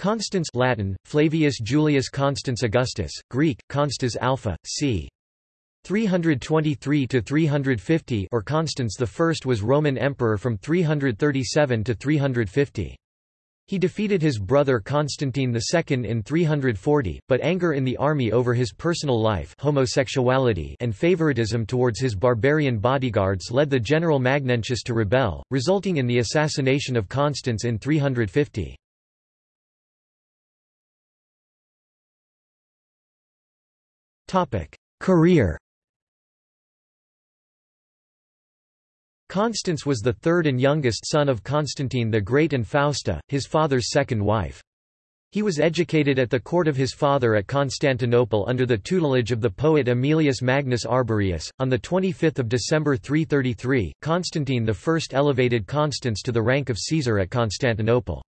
Constans Latin, Flavius Julius Constans Augustus, Greek, Constas Alpha, c. 323–350 or Constans I was Roman emperor from 337 to 350. He defeated his brother Constantine II in 340, but anger in the army over his personal life homosexuality and favoritism towards his barbarian bodyguards led the general Magnentius to rebel, resulting in the assassination of Constans in 350. Career Constans was the third and youngest son of Constantine the Great and Fausta, his father's second wife. He was educated at the court of his father at Constantinople under the tutelage of the poet Aemilius Magnus Arborius. On 25 December 333, Constantine I elevated Constans to the rank of Caesar at Constantinople.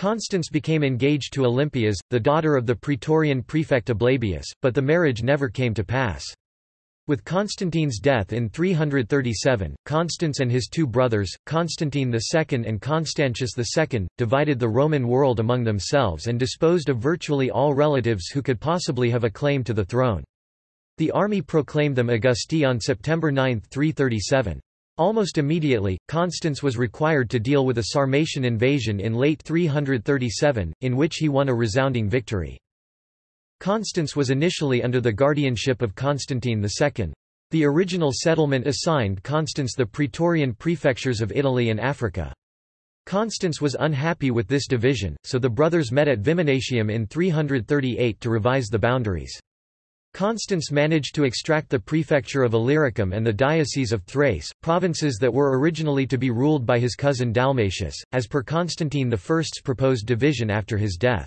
Constans became engaged to Olympias, the daughter of the praetorian prefect Ablabius, but the marriage never came to pass. With Constantine's death in 337, Constans and his two brothers, Constantine II and Constantius II, divided the Roman world among themselves and disposed of virtually all relatives who could possibly have a claim to the throne. The army proclaimed them Augusti on September 9, 337. Almost immediately, Constans was required to deal with a Sarmatian invasion in late 337, in which he won a resounding victory. Constans was initially under the guardianship of Constantine II. The original settlement assigned Constans the Praetorian prefectures of Italy and Africa. Constans was unhappy with this division, so the brothers met at Viminatium in 338 to revise the boundaries. Constans managed to extract the prefecture of Illyricum and the diocese of Thrace, provinces that were originally to be ruled by his cousin Dalmatius, as per Constantine I's proposed division after his death.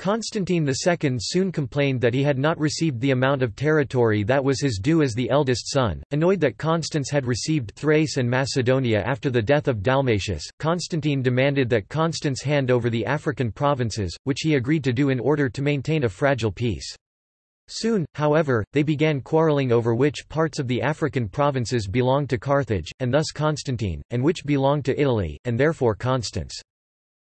Constantine II soon complained that he had not received the amount of territory that was his due as the eldest son. Annoyed that Constans had received Thrace and Macedonia after the death of Dalmatius, Constantine demanded that Constans hand over the African provinces, which he agreed to do in order to maintain a fragile peace. Soon, however, they began quarreling over which parts of the African provinces belonged to Carthage, and thus Constantine, and which belonged to Italy, and therefore Constans.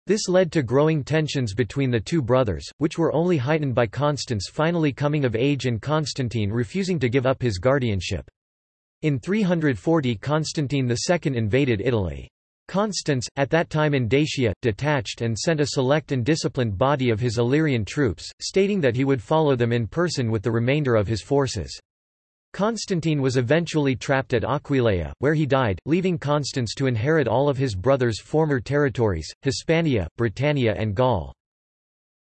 This led to growing tensions between the two brothers, which were only heightened by Constans finally coming of age and Constantine refusing to give up his guardianship. In 340 Constantine II invaded Italy. Constans, at that time in Dacia, detached and sent a select and disciplined body of his Illyrian troops, stating that he would follow them in person with the remainder of his forces. Constantine was eventually trapped at Aquileia, where he died, leaving Constans to inherit all of his brother's former territories, Hispania, Britannia and Gaul.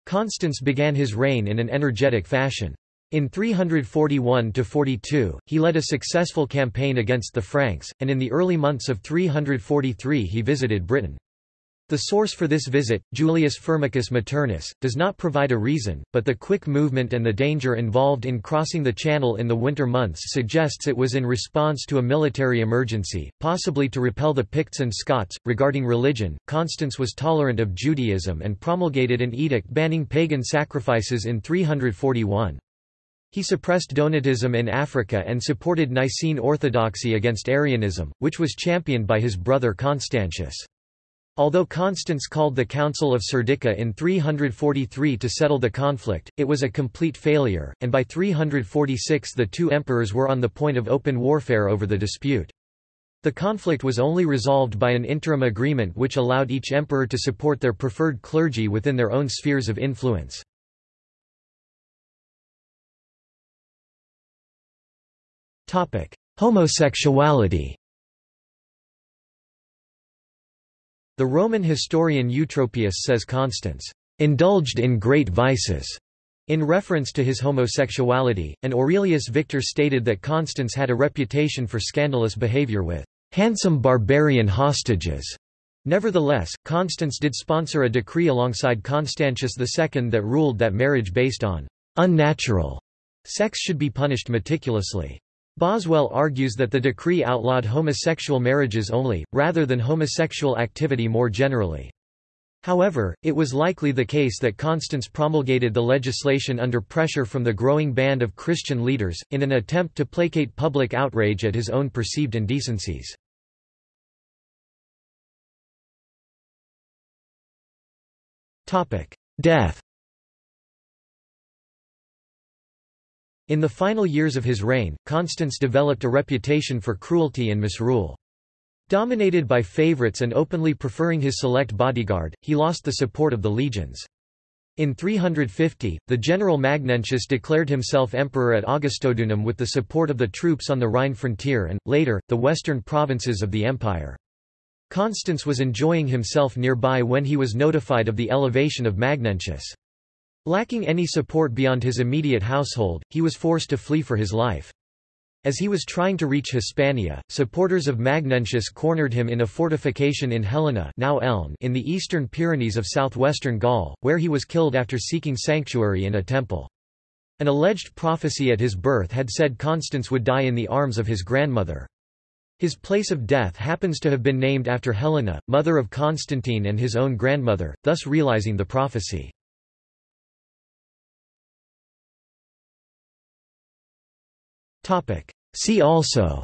Constans began his reign in an energetic fashion. In 341–42, he led a successful campaign against the Franks, and in the early months of 343 he visited Britain. The source for this visit, Julius Firmicus Maternus, does not provide a reason, but the quick movement and the danger involved in crossing the channel in the winter months suggests it was in response to a military emergency, possibly to repel the Picts and Scots. Regarding religion, Constans was tolerant of Judaism and promulgated an edict banning pagan sacrifices in 341. He suppressed Donatism in Africa and supported Nicene orthodoxy against Arianism, which was championed by his brother Constantius. Although Constans called the Council of Serdica in 343 to settle the conflict, it was a complete failure, and by 346 the two emperors were on the point of open warfare over the dispute. The conflict was only resolved by an interim agreement which allowed each emperor to support their preferred clergy within their own spheres of influence. Homosexuality The Roman historian Eutropius says Constans indulged in great vices in reference to his homosexuality, and Aurelius Victor stated that Constans had a reputation for scandalous behavior with handsome barbarian hostages. Nevertheless, Constans did sponsor a decree alongside Constantius II that ruled that marriage based on unnatural sex should be punished meticulously. Boswell argues that the decree outlawed homosexual marriages only, rather than homosexual activity more generally. However, it was likely the case that Constans promulgated the legislation under pressure from the growing band of Christian leaders, in an attempt to placate public outrage at his own perceived indecencies. Death In the final years of his reign, Constans developed a reputation for cruelty and misrule. Dominated by favorites and openly preferring his select bodyguard, he lost the support of the legions. In 350, the general Magnentius declared himself emperor at Augustodunum with the support of the troops on the Rhine frontier and, later, the western provinces of the empire. Constans was enjoying himself nearby when he was notified of the elevation of Magnentius. Lacking any support beyond his immediate household, he was forced to flee for his life. As he was trying to reach Hispania, supporters of Magnentius cornered him in a fortification in Helena now Elne in the eastern Pyrenees of southwestern Gaul, where he was killed after seeking sanctuary in a temple. An alleged prophecy at his birth had said Constans would die in the arms of his grandmother. His place of death happens to have been named after Helena, mother of Constantine and his own grandmother, thus realizing the prophecy. See also.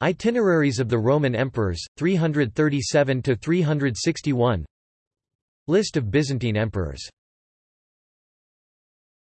Itineraries of the Roman emperors, 337–361 List of Byzantine emperors